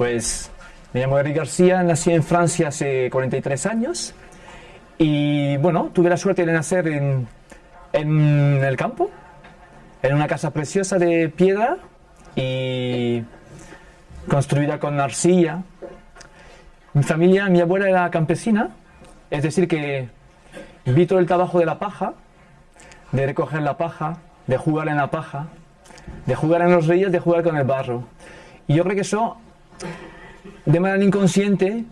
Pues me llamo Eric García, nací en Francia hace 43 años y bueno, tuve la suerte de nacer en, en el campo, en una casa preciosa de piedra y construida con arcilla. Mi familia, mi abuela era campesina, es decir que vi todo el trabajo de la paja, de recoger la paja, de jugar en la paja, de jugar en los ríos, de jugar con el barro. Y yo creo que eso, de manera inconsciente,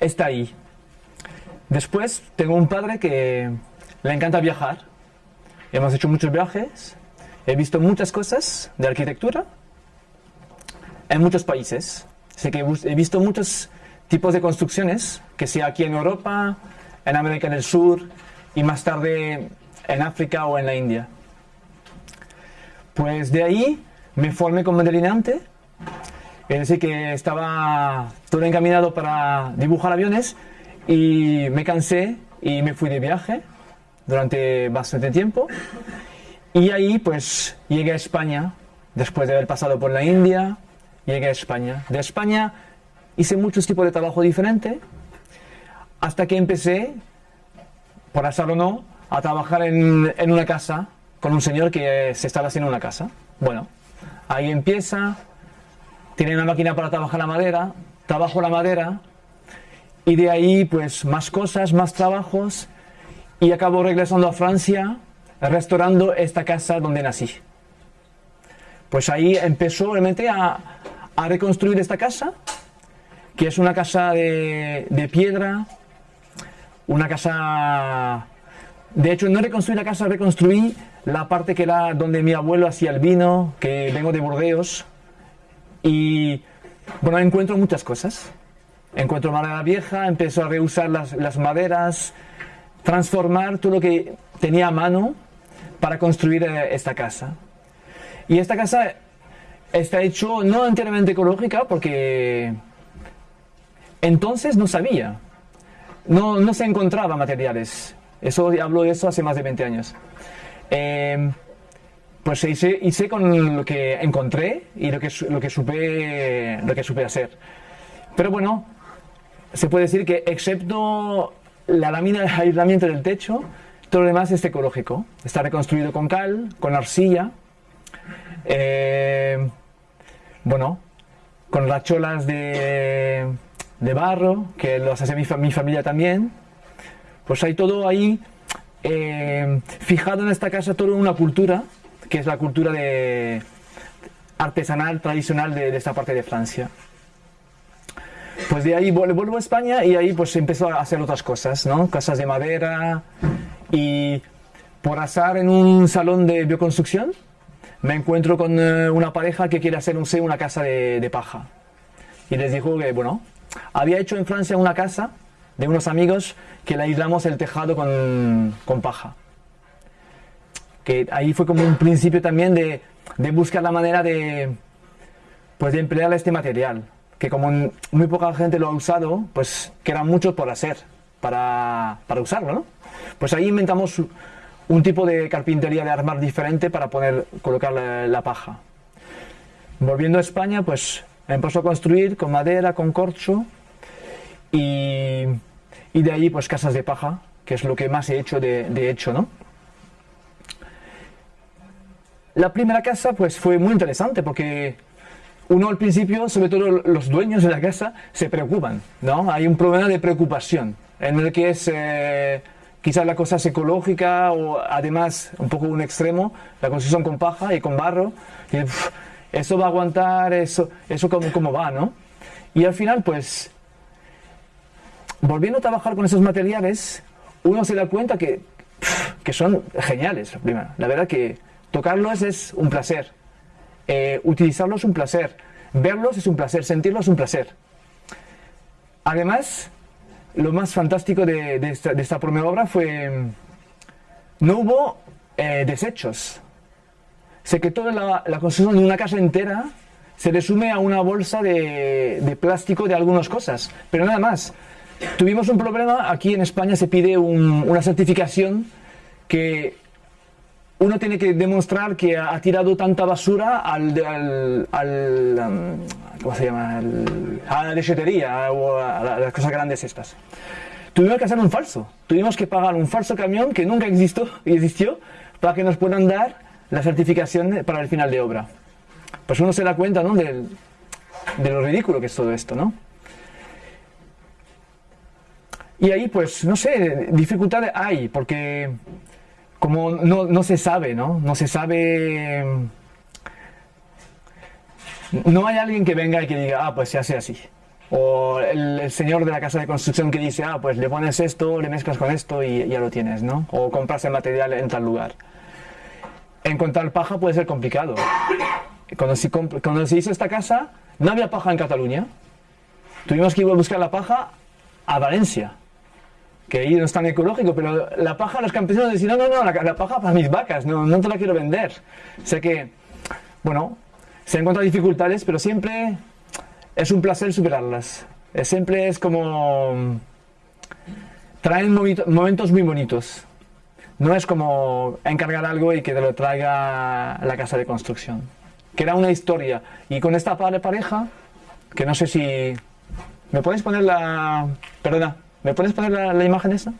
está ahí. Después tengo un padre que le encanta viajar. Hemos hecho muchos viajes, he visto muchas cosas de arquitectura en muchos países. Sé que he visto muchos tipos de construcciones, que sea aquí en Europa, en América del Sur y más tarde en África o en la India. Pues de ahí me formé como delineante, es decir, que estaba todo encaminado para dibujar aviones y me cansé y me fui de viaje durante bastante tiempo. Y ahí pues llegué a España, después de haber pasado por la India, llegué a España. De España hice muchos tipos de trabajo diferente, hasta que empecé, por azar o no, a trabajar en, en una casa con un señor que se estaba haciendo una casa. Bueno, ahí empieza, tiene una máquina para trabajar la madera, trabajo la madera, y de ahí pues más cosas, más trabajos, y acabo regresando a Francia, restaurando esta casa donde nací. Pues ahí empezó realmente a, a reconstruir esta casa, que es una casa de, de piedra, una casa de hecho, no reconstruí la casa, reconstruí la parte que era donde mi abuelo hacía el vino, que vengo de Burdeos. Y bueno, encuentro muchas cosas. Encuentro madera vieja, empiezo a reusar las, las maderas, transformar todo lo que tenía a mano para construir eh, esta casa. Y esta casa está hecho no enteramente ecológica porque entonces no sabía, no, no se encontraba materiales eso, hablo de eso hace más de 20 años. Eh, pues hice, hice, con lo que encontré y lo que, lo, que supe, lo que supe hacer. Pero bueno, se puede decir que excepto la lámina de aislamiento del techo, todo lo demás es ecológico. Está reconstruido con cal, con arcilla, eh, bueno, con racholas de, de barro, que los hace mi, mi familia también, pues hay todo ahí eh, fijado en esta casa, toda una cultura, que es la cultura de, artesanal, tradicional de, esta parte de Francia. Pues de ahí vuelvo a España y ahí pues empezó a hacer otras cosas, ¿no? Casas de madera y por azar en un salón de bioconstrucción me encuentro con eh, una pareja que quiere hacer un, una casa de, paja. Y les dijo que, bueno, había hecho en Francia una casa de unos amigos que le aislamos el tejado con, con paja. Que ahí fue como un principio también de, de buscar la manera de, pues de emplear este material, que como muy poca gente lo ha usado, pues quedan muchos por hacer, para, para usarlo, ¿no? Pues ahí inventamos un tipo de carpintería de armar diferente para poder colocar la, paja. Volviendo a España, pues empezó a construir con madera, con corcho, y, y, de ahí pues casas de paja, que es lo que más he hecho de hecho, ¿no? La primera casa pues fue muy interesante porque uno al principio, sobre todo los dueños de la casa, se preocupan, ¿no? Hay un problema de preocupación en el que es eh, quizás la cosa es ecológica o además un poco un extremo, la construcción con paja y con barro, eso va a aguantar, eso, eso como, como va, ¿no? Y al final pues volviendo a trabajar con esos materiales, uno se da cuenta que, que son geniales. La verdad que tocarlos es un placer, eh, utilizarlos es un placer, verlos es un placer, sentirlos es un placer. Además, lo más fantástico de, esta, primera obra fue, no hubo eh, desechos. Sé que toda la, construcción de una casa entera se resume a una bolsa de, plástico de algunas cosas, pero nada más. Tuvimos un problema, aquí en España se pide un, una certificación que uno tiene que demostrar que ha tirado tanta basura al, al, um, ¿cómo se llama? a la lechetería o a, las cosas grandes estas. Tuvimos que hacer un falso. Tuvimos que pagar un falso camión que nunca existió, existió para que nos puedan dar la certificación para el final de obra. Pues uno se da cuenta ¿no? de, de lo ridículo que es todo esto, ¿no? Y ahí, pues, no sé, dificultades hay, porque como no, no se sabe, ¿no? No se sabe... No hay alguien que venga y que diga, ah, pues se hace así. O el, señor de la casa de construcción que dice, ah, pues le pones esto, le mezclas con esto y ya lo tienes, ¿no? O compras el material en tal lugar. Encontrar paja puede ser complicado. Cuando se, cuando se hizo esta casa, no había paja en Cataluña. Tuvimos que ir a buscar la paja a Valencia que ahí no es tan ecológico, pero la paja, los campesinos decían, no, no, no, la, paja para mis vacas, no, no te la quiero vender. O sea que, bueno, se encuentran dificultades, pero siempre es un placer superarlas. Siempre es como... traen momentos muy bonitos. No es como encargar algo y que te lo traiga la casa de construcción. Que era una historia. Y con esta pareja, que no sé si... ¿Me puedes poner la... Perdona. ¿Me puedes poner la, imagen esa?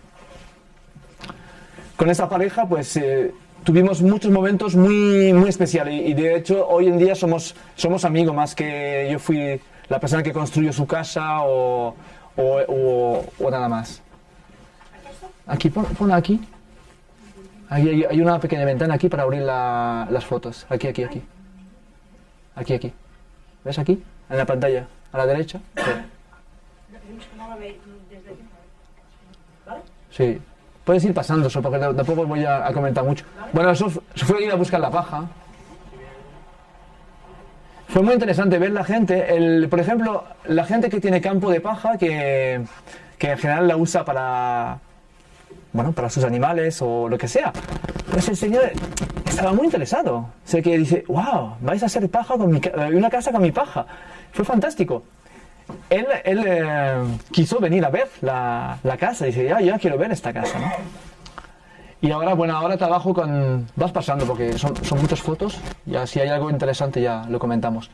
Con esa pareja, pues eh, tuvimos muchos momentos muy, muy especiales y, de hecho hoy en día somos, somos amigos más que yo fui la persona que construyó su casa o, o, nada más. Aquí, pon, aquí. Hay, hay, una pequeña ventana aquí para abrir las fotos. Aquí, aquí, aquí. Aquí, aquí. ¿Ves aquí? En la pantalla, a la derecha. Sí. Puedes ir pasando eso, porque tampoco voy a, comentar mucho. Bueno, eso, fue ir a buscar la paja. Fue muy interesante ver la gente, el, por ejemplo, la gente que tiene campo de paja, que, que en general la usa para, bueno, para sus animales o lo que sea. Pues el señor estaba muy interesado. Sé que dice, wow, vais a hacer paja con mi, una casa con mi paja. Fue fantástico él, eh, quiso venir a ver la, casa. Dice, ya, ya quiero ver esta casa, ¿no? Y ahora, bueno, ahora trabajo con... Vas pasando porque son, muchas fotos. Ya si hay algo interesante ya lo comentamos.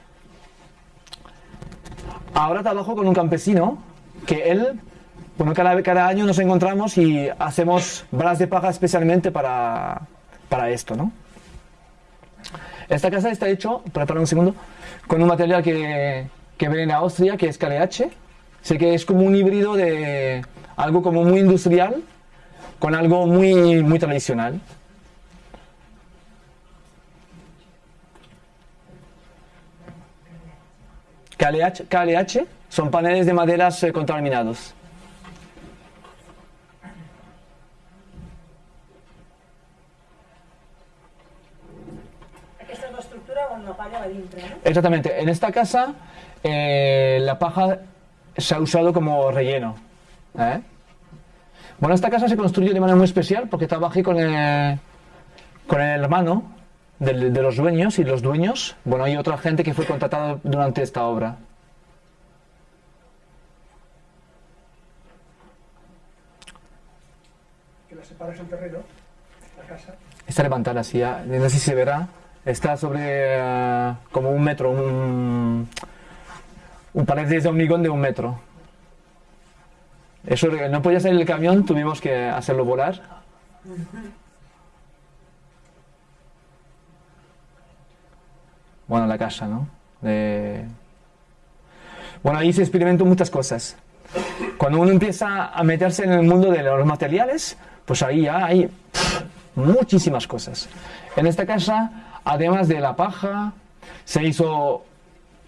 Ahora trabajo con un campesino que él... Bueno, cada, cada año nos encontramos y hacemos balas de paja especialmente para, para esto, ¿no? Esta casa está hecho, para un segundo, con un material que, que ven en Austria, que es KLH. Sé que es como un híbrido de algo como muy industrial con algo muy, muy tradicional. KLH, KLH son paneles de maderas eh, contaminados. Esta es la estructura con la palla dentro, ¿no? Exactamente. En esta casa eh, la paja se ha usado como relleno. ¿eh? Bueno, esta casa se construyó de manera muy especial porque trabajé con el, con el hermano de, los dueños y los dueños, bueno, hay otra gente que fue contratada durante esta obra. Que la separas el terreno, la casa. Está levantada así, no sé si se verá, está sobre eh, como un metro, un, un pared de hormigón de un metro. Eso no podía salir el camión, tuvimos que hacerlo volar. Bueno, la casa, ¿no? Bueno, ahí se experimentó muchas cosas. Cuando uno empieza a meterse en el mundo de los materiales, pues ahí ya hay muchísimas cosas. En esta casa, además de la paja, se hizo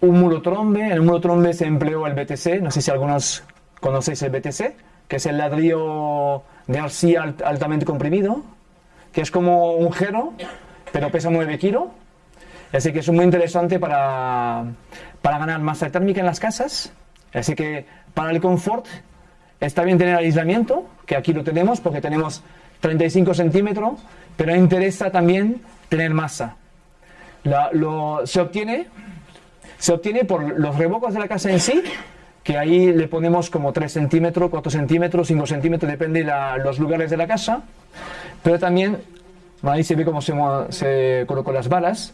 un muro trombe. En el muro trombe se empleó el BTC, no sé si algunos conocéis el BTC, que es el ladrillo de arcilla altamente comprimido, que es como un gero, pero pesa 9 kilos. Así que es muy interesante para, para ganar masa térmica en las casas. Así que para el confort está bien tener aislamiento, que aquí lo tenemos porque tenemos 35 centímetros, pero interesa también tener masa. Lo, se obtiene se obtiene por los revocos de la casa en sí, que ahí le ponemos como 3 centímetros, 4 centímetros, 5 centímetros, depende de los lugares de la casa, pero también ahí se ve cómo se, se colocó las balas.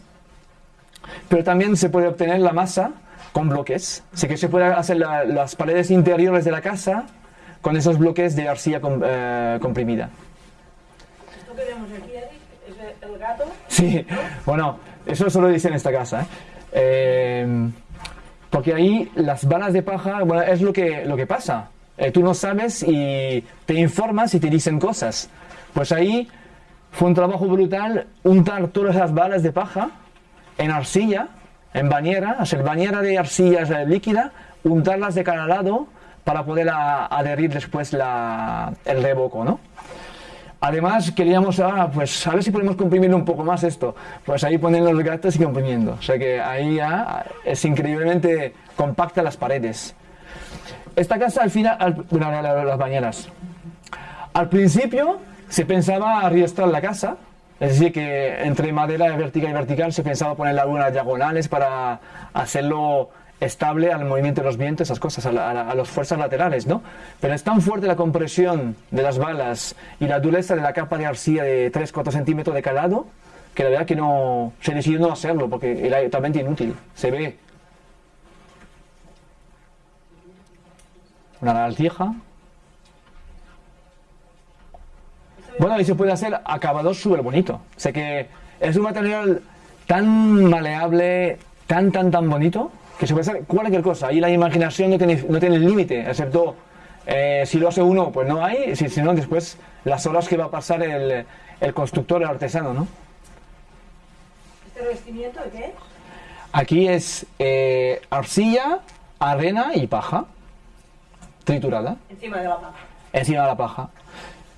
Pero también se puede obtener la masa con bloques. Así que se puede hacer la- las paredes interiores de la casa con esos bloques de arcilla com- eh, comprimida. Esto que vemos aquí, Eric, es el gato. Sí, bueno, eso solo dice en esta casa. ¿eh? Eh, porque ahí las balas de paja, bueno, es lo que, lo que pasa. Eh, tú no sabes y te informas y te dicen cosas. Pues ahí fue un trabajo brutal untar todas las balas de paja en arcilla, en bañera, hacer bañera de arcilla eh, líquida, untarlas de cada lado para poder adherir después la, el revoco, ¿no? Además, queríamos, ah, pues a ver si podemos comprimir un poco más esto. Pues ahí ponen los gatos y comprimiendo. O sea que ahí ya es increíblemente compacta las paredes. Esta casa al final, al- bueno, la- la- las bañeras. Al principio se pensaba arriestar la casa, es decir, que entre madera vertical y vertical se pensaba poner algunas diagonales para hacerlo estable al movimiento de los vientos, esas cosas, a, la- a la- a las fuerzas laterales, ¿no? Pero es tan fuerte la compresión de las balas y la dureza de la capa de arcilla de 3-4 centímetros de calado, que la verdad que no se decidió no hacerlo porque era totalmente inútil. Se ve una lagartija. Bueno, y se puede hacer acabado súper bonito. Sé que es un material tan maleable, tan, tan, tan bonito, que se puede hacer cualquier cosa. Ahí la imaginación no tiene, no tiene límite, excepto eh, si lo hace uno, pues no hay, si, si no, después las horas que va a pasar el, el constructor, el artesano, ¿no? ¿Este revestimiento de qué es? Aquí es eh, arcilla, arena y paja triturada Encima de la paja. encima de la paja.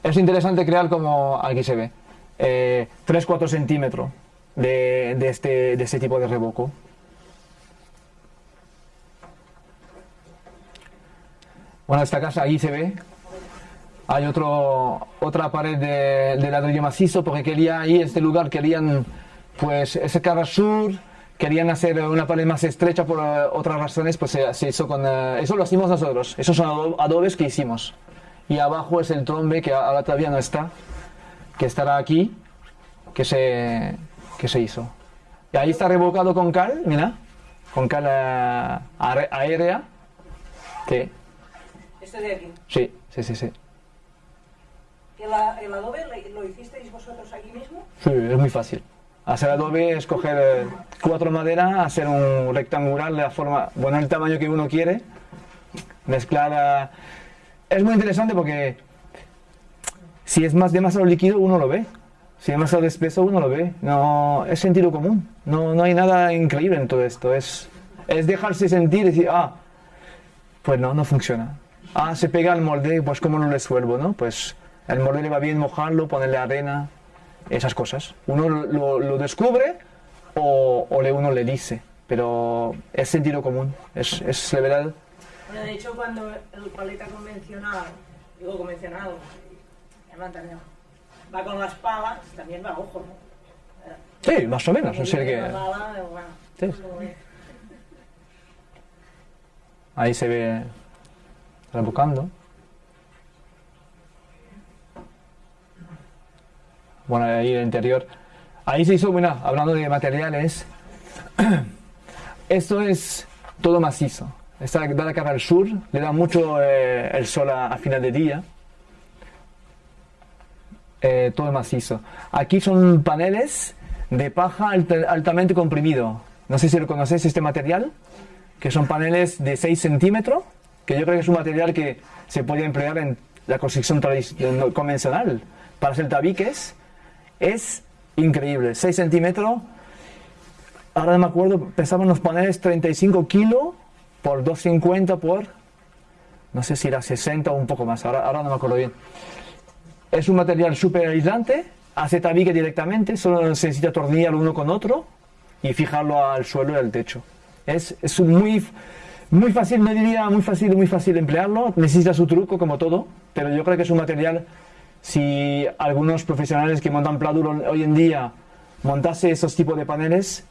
Es interesante crear como aquí se ve, eh, 3-4 centímetros de, de este, de este tipo de revoco. Bueno, esta casa ahí se ve. Hay otro, otra pared de, de ladrillo macizo porque quería ahí, este lugar, querían pues ese cara sur, querían hacer una pared más estrecha por eh, otras razones, pues se, se hizo con... eh, eso lo hicimos nosotros, esos son ado- adobes que hicimos. Y abajo es el trombe que ahora todavía no está, que estará aquí, que se, que se hizo. Y ahí está revocado con cal, mira, con cal are- aérea, que Este de aquí. sí, sí, sí, sí. ¿El, adobe lo, lo hicisteis vosotros aquí mismo? Sí, es muy fácil. Hacer adobe es coger eh, cuatro maderas, hacer un rectangular de la forma, bueno, el tamaño que uno quiere, mezclar. eh, Es muy interesante porque si es más demasiado líquido uno lo ve, si es demasiado espeso uno lo ve. No es sentido común. No, no hay nada increíble en todo esto. Es, es dejarse sentir y decir, ah, pues no, no funciona. Ah, se pega al molde, pues cómo lo resuelvo, ¿no? Pues el molde le va bien mojarlo, ponerle arena, esas cosas. Uno lo, lo- descubre o, o le, uno le dice, pero es sentido común, es, es verdad. Bueno, de hecho, cuando el paleta convencional, digo convencional, va con las palas, también va a ojo, ¿no? Sí, más o menos. Decir Viene que Sí. ve. ahí se ve rebocando. Bueno, ahí el interior. Ahí se hizo, bueno, hablando de materiales, esto es todo macizo. Esta da la cara al sur, le da mucho eh, el sol a, a final de día. Eh, todo macizo. Aquí son paneles de paja alta- altamente comprimido. No sé si lo conocéis este material, que son paneles de 6 centímetros, que yo creo que es un material que se puede emplear en la construcción convencional para hacer tabiques. Es increíble, 6 centímetros. Ahora no me acuerdo, pesaban los paneles 35 kilos por 250 por, no sé si era 60 o un poco más, ahora, ahora no me acuerdo bien. Es un material súper aislante, hace tabique directamente, solo necesita atornillar uno con otro y fijarlo al suelo y al techo. Es, es muy, muy fácil, no diría muy fácil, muy fácil emplearlo, necesita su truco como todo, pero yo creo que es un material, si algunos profesionales que montan pladur hoy en día montase esos tipos de paneles,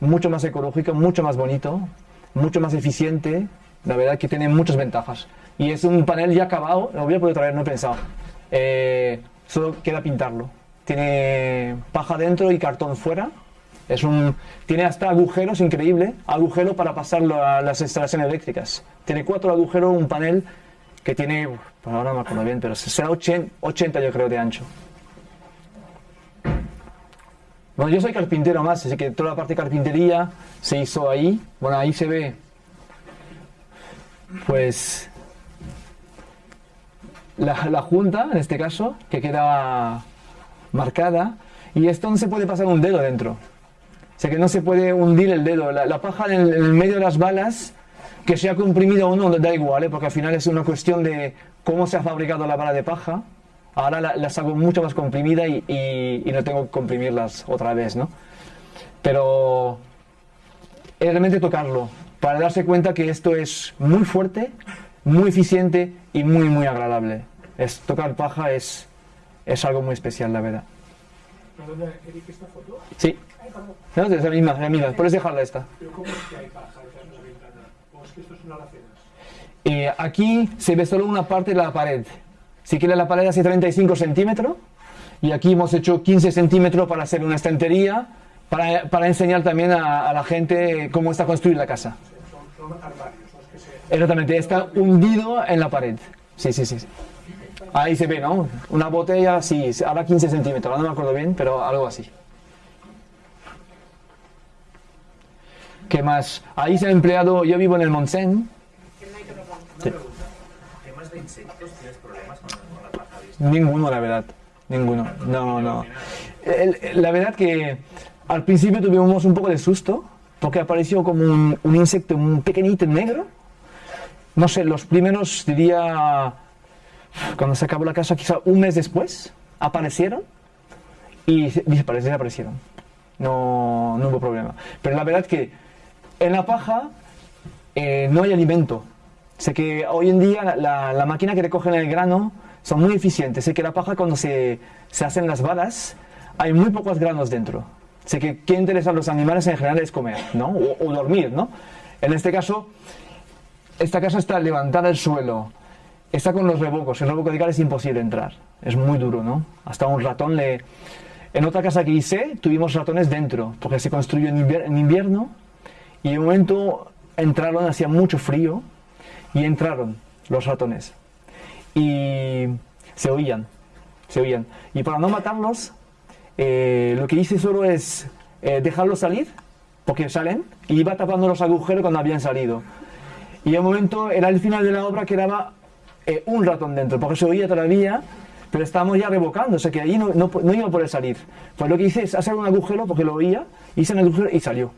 mucho más ecológico, mucho más bonito, mucho más eficiente, la verdad que tiene muchas ventajas. Y es un panel ya acabado, lo voy a poder traer, no he pensado. Eh, solo queda pintarlo. tiene paja dentro y cartón fuera. Tiene hasta agujeros, increíble, agujero para pasarlo a las instalaciones eléctricas. Tiene cuatro agujeros, un panel que tiene, pues ahora no me acuerdo bien, pero será 80, 80 yo creo de ancho. Bueno, yo soy carpintero más, así que toda la parte de carpintería se hizo ahí. Bueno, ahí se ve, pues, la, la junta, en este caso, que queda marcada. Y esto no se puede pasar un dedo dentro. O sea que no se puede hundir el dedo. La, la paja en en medio de las balas, que sea comprimida o no, da igual, ¿eh? porque al final es una cuestión de cómo se ha fabricado la bala de paja. Ahora la- las hago mucho más comprimida y, y- y no tengo que comprimirlas otra vez, ¿no? Pero es realmente tocarlo para darse cuenta que esto es muy fuerte, muy eficiente y muy, muy agradable. Es, tocar paja es, es algo muy especial, la verdad. Perdona, Eric, esta foto, Sí. No, es la misma, la misma. Puedes dejarla esta. pero ¿cómo es que hay de la ventana? ¿O es que esto son alacenas? Eh, aquí se ve solo una parte de la pared. Si quieres la pared hace 35 centímetros y aquí hemos hecho 15 centímetros para hacer una estantería para, para enseñar también a, a la gente cómo está construida la casa. Son, son armarios, no es que se... Exactamente, está hundido en la pared. Sí, sí, sí. sí. Ahí se ve, ¿no? Una botella, sí, ahora 15 centímetros, no me acuerdo bien, pero algo así. ¿Qué más? Ahí se ha empleado, yo vivo en el Montseny, ¿Temas de insectos? ¿Tienes problemas con, la? Ninguno, la verdad. Ninguno. No, no. La verdad que al principio tuvimos un poco de susto porque apareció como un, un insecto un pequeñito negro. No sé, los primeros, diría, cuando se acabó la casa, quizá un mes después, aparecieron y desaparecieron. No, no hubo problema. Pero la verdad que en la paja eh, no hay alimento. Sé que hoy en día la, la- la máquina que recogen el grano son muy eficientes. Sé que la paja cuando se, se hacen las balas hay muy pocos granos dentro. Sé que qué interesa a los animales en general es comer, ¿no? O, o dormir, ¿no? En este caso, esta casa está levantada del suelo, está con los revocos. El revoco de cal es imposible entrar. Es muy duro, ¿no? Hasta un ratón le... En otra casa que hice tuvimos ratones dentro, porque se construyó en invierno y de momento entraron, hacía mucho frío y entraron los ratones. Y se oían, se oían. Y para no matarlos, eh, lo que hice solo es eh, dejarlos salir, porque salen, y iba tapando los agujeros cuando habían salido. Y de momento era el final de la obra, quedaba eh, un ratón dentro, porque se oía todavía, pero estábamos ya revocando, o sea que allí no, no, iba a poder salir. Pues lo que hice es hacer un agujero, porque lo oía, hice un agujero y salió.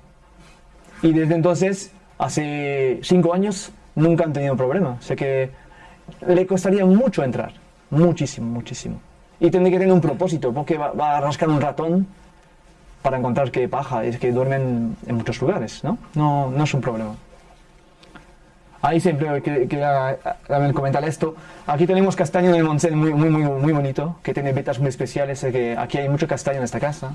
Y desde entonces, hace cinco años, nunca han tenido problema. O sea que le costaría mucho entrar. Muchísimo, muchísimo. Y tendría que tener un propósito, porque va, va a rascar un ratón para encontrar que paja. Es que duermen en muchos lugares, ¿no? No, no es un problema. Ahí siempre que- quería también comentar esto. Aquí tenemos castaño en el Montseny muy, muy, muy, muy bonito, que tiene vetas muy especiales. eh, que aquí hay mucho castaño en esta casa.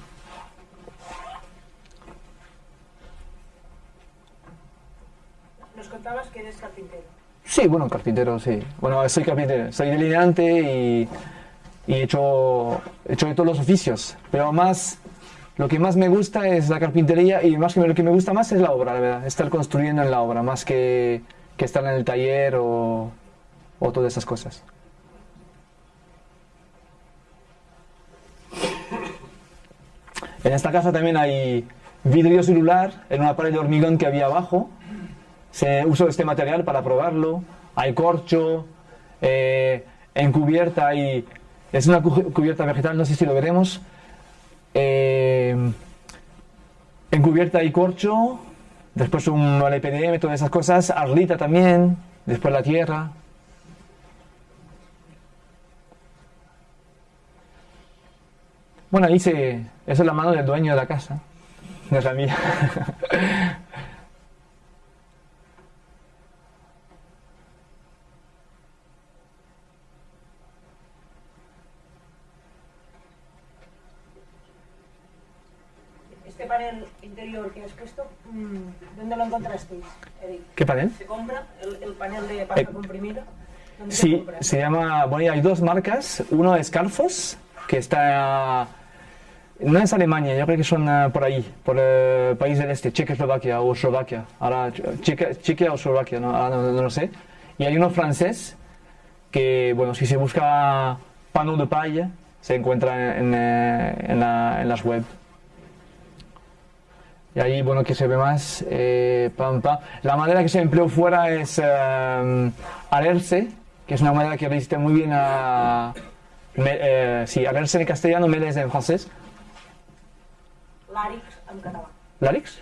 Nos contabas que eres carpintero. Sí, bueno, carpintero, sí. Bueno, soy carpintero, soy delineante y, y he, hecho, he hecho de todos los oficios. Pero más, lo que más me gusta es la carpintería y más que lo que me gusta más es la obra, la verdad. Estar construyendo en la obra, más que, que estar en el taller o, o todas esas cosas. En esta casa también hay vidrio celular en una pared de hormigón que había abajo se uso este material para probarlo. Hay corcho, eh, en cubierta hay. Es una cu- cubierta vegetal, no sé si lo veremos. Eh, en cubierta hay corcho, después un LPDM, todas esas cosas. Arlita también, después la tierra. Bueno, ahí. Esa es la mano del dueño de la casa. No es la mía. Este panel interior que has puesto, mm, ¿dónde lo encontrasteis, Eric? ¿Qué panel? ¿Se compra el, el panel de paja Eh, comprimida? ¿Dónde se Sí, compra? se llama, bueno, hay dos marcas. Uno es Carfos, que está No es Alemania, yo creo que son eh, por ahí, por el país del este, Checoslovaquia o Eslovaquia. Ahora, Chequia, Chequia o Eslovaquia, no, ahora no, no lo sé. Y hay uno francés que, bueno, si se busca pano de paella, se encuentra en, eh, en la- en las web. Y ahí, bueno, que se ve más. eh, pam, pam. La madera que se empleó fuera es eh, alerce, que es una madera que resiste muy bien a. me- eh, sí, alerce en castellano, meles en francés. L'àrix en català. ¿Larix?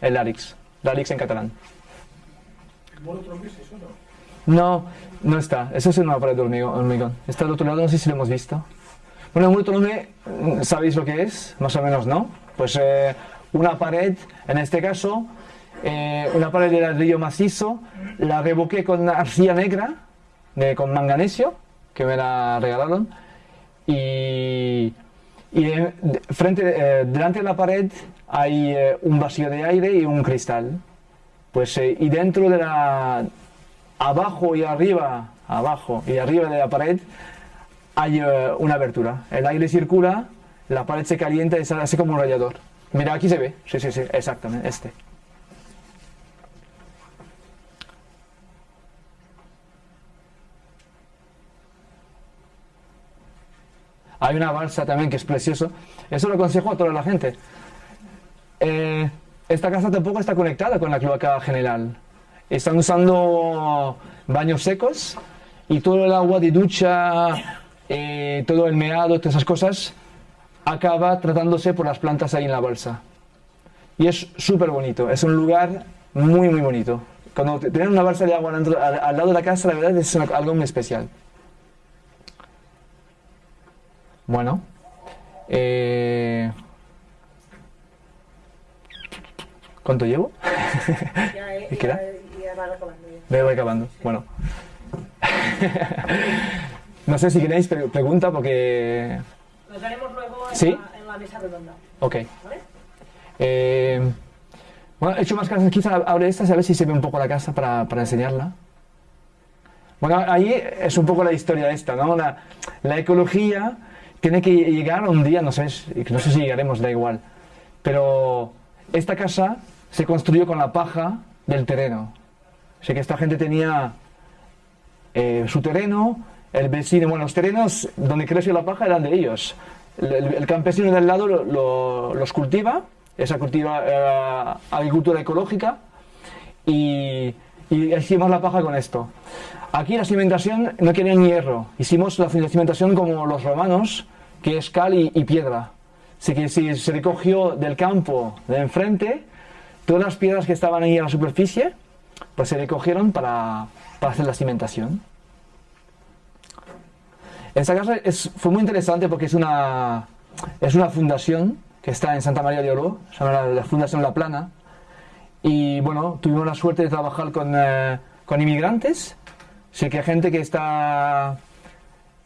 El larix. Larix en catalán. ¿Monotron es eso, no? No, no está. Eso es una pared de hormigón. Está al otro lado, no sé si lo hemos visto. Bueno, el mm, ¿sabéis lo que es? Más o menos, ¿no? Pues eh, una pared, en este caso, eh, una pared de ladrillo macizo, la revoqué con arcilla negra, con manganesio, que me la regalaron, y, y frente, eh, delante de la pared hay eh, un vacío de aire y un cristal. Pues, eh, y dentro de la, abajo y arriba, abajo y arriba de la pared hay una abertura. El aire circula, la pared se calienta y sale así como un radiador. Mira, aquí se ve. Sí, sí, sí, exactamente, este. Hay una balsa también que es precioso. Eso lo aconsejo a toda la gente. Eh, esta casa tampoco está conectada con la cloaca general. Están usando baños secos y todo el agua de ducha, eh, todo el meado, todas esas cosas, acaba tratándose por las plantas ahí en la balsa. Y es súper bonito, es un lugar muy, muy bonito. Cuando te- tener una balsa de agua al, al lado de la casa, la verdad es algo muy especial. Bueno, eh, ¿cuánto llevo? Era? ja, ja vas acabant. Ja. Me voy acabando. Bueno. no sé si queréis pre- pregunta porque... Nos veremos luego en, ¿Sí? la, en la mesa redonda. Ok. ¿Vale? Eh, bueno, he hecho más casas. Quizá abre esta, a ver si se ve un poco la casa para, para enseñarla. Bueno, ahí es un poco la historia esta, ¿no? La, la ecología tiene que llegar un día, no sé, no sé si llegaremos, da igual. Pero esta casa se construyó con la paja del terreno. O sea que esta gente tenía eh, su terreno, el vecino, bueno, los terrenos donde creció la paja eran de ellos. El, el- campesino del lado lo- lo- los cultiva, esa cultiva eh, agricultura ecológica, y, y hicimos la paja con esto. Aquí la cimentación no querían hierro, hicimos la cimentación como los romanos, que es cal y, y piedra. Así que si se recogió del campo de enfrente, todas las piedras que estaban ahí en la superficie, pues se recogieron para, para hacer la cimentación. Esta casa es- fue muy interesante porque es una, es una fundación que está en Santa María de Oro, se llama la, Fundación La Plana. Y bueno, tuvimos la suerte de trabajar con, eh, con inmigrantes, sí que hay gente que está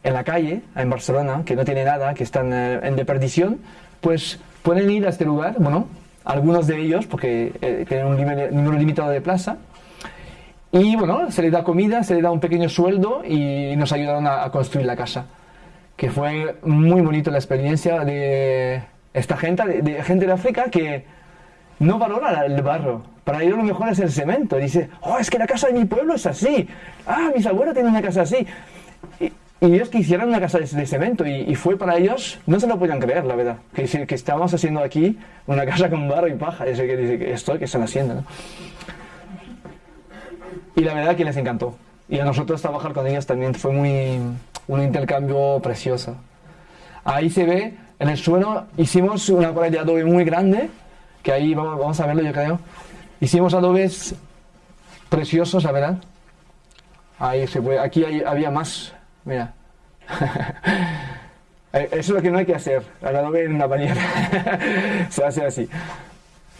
en la calle, en Barcelona, que no tiene nada, que están eh, en de perdición, pues pueden ir a este lugar, bueno, algunos de ellos, porque eh, tienen un número limitado de plaza, y bueno, se les da comida, se les da un pequeño sueldo y nos ayudaron a, construir la casa. Que fue muy bonito la experiencia de esta gente, de, de gente de África que no valora el barro. Para ellos lo mejor es el cemento. Dice, oh, es que la casa de mi pueblo es así. Ah, mis abuelos tienen una casa así. Y, y ellos quisieran una casa de, cemento y, fue para ellos, no se lo podían creer, la verdad. Que, que estábamos haciendo aquí una casa con barro y paja. Dice que dice, esto que están haciendo, ¿no? Y la verdad que les encantó. Y a nosotros trabajar con ellos también fue muy un intercambio precioso. Ahí se ve, en el suelo hicimos una pared de adobe muy grande, que ahí vamos, a verlo yo creo. Hicimos adobes preciosos, la verdad. Ahí se puede, aquí hay- había más, mira. Eh, Eso es lo que no hay que hacer, el adobe en una bañera. se hace así.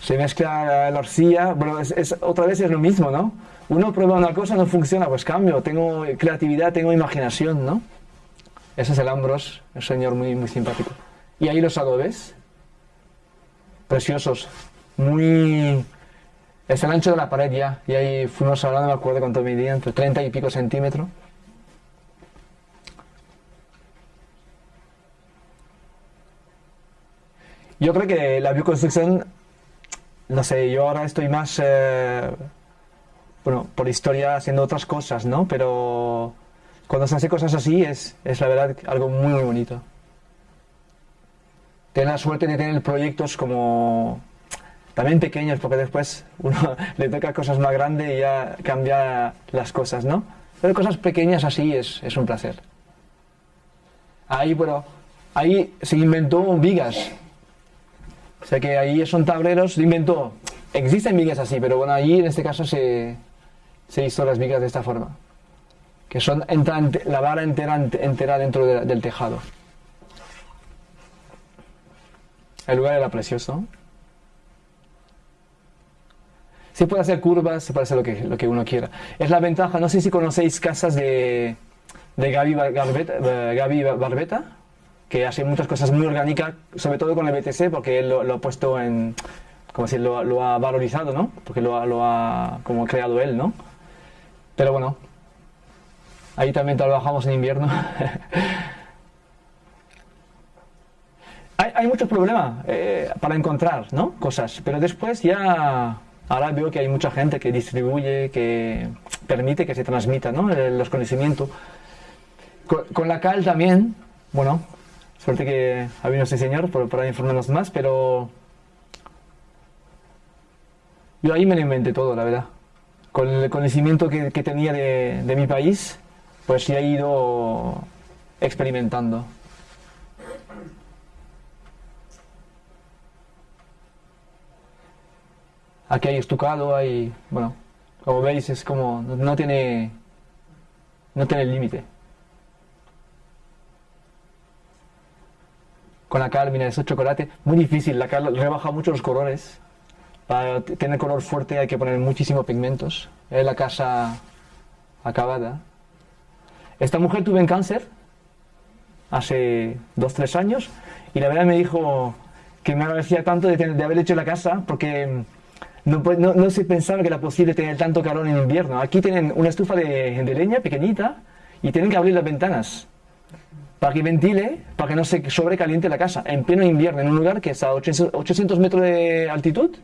Se mezcla la arcilla, bueno, es, es- otra vez es lo mismo, ¿no? Uno prueba una cosa, no funciona, pues cambio, tengo creatividad, tengo imaginación, ¿no? Ese es el Ambros, un señor muy, muy simpático. Y ahí los adobes, preciosos, muy... Es el ancho de la pared ya, y ahí fuimos hablando, me acuerdo cuánto medía, entre 30 y pico centímetros. Yo creo que la bioconstrucción, no sé, yo ahora estoy más, eh, bueno, por historia haciendo otras cosas, ¿no? Pero cuando se hace cosas así es, es la verdad algo muy, muy bonito. Tener la suerte de tener proyectos como también pequeños, porque después uno le toca cosas más grandes y ya cambia las cosas, ¿no? Pero cosas pequeñas así es, es un placer. Ahí, bueno, ahí se inventó vigas. O sea que ahí son tableros, se inventó. Existen vigas así, pero bueno, allí en este caso se, se hizo las vigas de esta forma. Que son entra, la vara entera, entera dentro de- del tejado. El lugar era precioso. Se puede hacer curvas, se puede hacer lo que, lo que uno quiera. Es la ventaja, no sé si conocéis casas de, de Gaby, Garbeta, eh, Gaby Barbeta, que hace muchas cosas muy orgánicas, sobre todo con el BTC, porque él lo, lo ha puesto en, como si lo, lo ha valorizado, ¿no? Porque lo, ha- lo ha como creado él, ¿no? Pero bueno, ahí también trabajamos en invierno. hay, hay muchos problemas eh, para encontrar, ¿no? Cosas, pero después ya ahora veo que hay mucha gente que distribuye, que permite que se transmita, ¿no? Los conocimientos. Con, con la cal también, bueno, suerte que ha venido este señor por- para informarnos más, pero yo ahí me lo inventé todo, la verdad. Con el conocimiento que, que tenía de, de mi país, pues ya he ido experimentando. Aquí hay estucado, hay, bueno, como veis es como, no, no tiene, no tiene límite. Con la cal, mira, es chocolate, muy difícil, la cal rebaja mucho los colores. Para tener color fuerte hay que poner muchísimos pigmentos. Es la casa acabada. Esta mujer tuvo en cáncer hace dos, tres años y la verdad me dijo que me agradecía tanto de, tener- de haber hecho la casa porque mm, no, no, no se pensaba que era posible tener tanto calor en invierno. Aquí tienen una estufa de, de leña pequeñita y tienen que abrir las ventanas para que ventile, para que no se sobrecaliente la casa en pleno invierno, en un lugar que está a 800 800 metros de altitud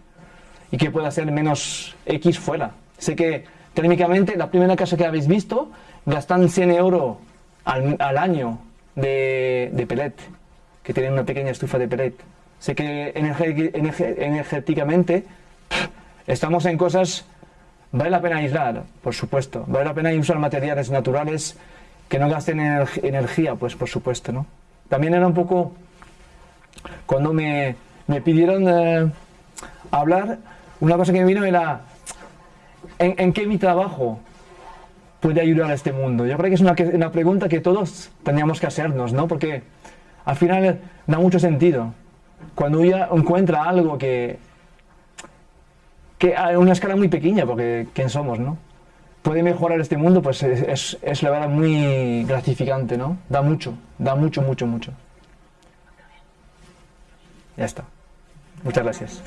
y que pueda ser menos X fuera. Sé que técnicamente la primera casa que habéis visto gastan 100 euros al, año de, de pellet, que tienen una pequeña estufa de pellet. Sé que energéticamente estamos en cosas, vale la pena aislar, por supuesto, vale la pena usar materiales naturales que no gasten ener- energía, pues por supuesto, ¿no? También era un poco, cuando me, me pidieron eh, hablar, una cosa que me vino era, ¿en, en qué mi trabajo puede ayudar a este mundo? Yo creo que es una, una pregunta que todos teníamos que hacernos, ¿no? Porque al final da mucho sentido. Cuando uno encuentra algo que, que a una escala muy pequeña, porque ¿quién somos, no? Puede mejorar este mundo, pues es, es, es la verdad muy gratificante, ¿no? Da mucho, da mucho, mucho, mucho. Ya está. Muchas gracias.